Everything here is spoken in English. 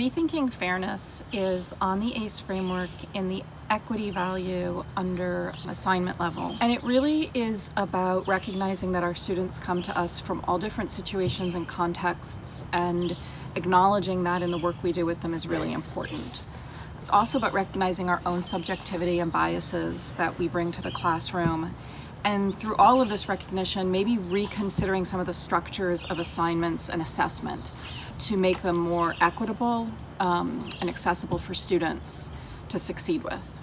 Rethinking Fairness is on the ACE framework in the equity value under assignment level. And it really is about recognizing that our students come to us from all different situations and contexts and acknowledging that in the work we do with them is really important. It's also about recognizing our own subjectivity and biases that we bring to the classroom and through all of this recognition, maybe reconsidering some of the structures of assignments and assessment to make them more equitable um, and accessible for students to succeed with.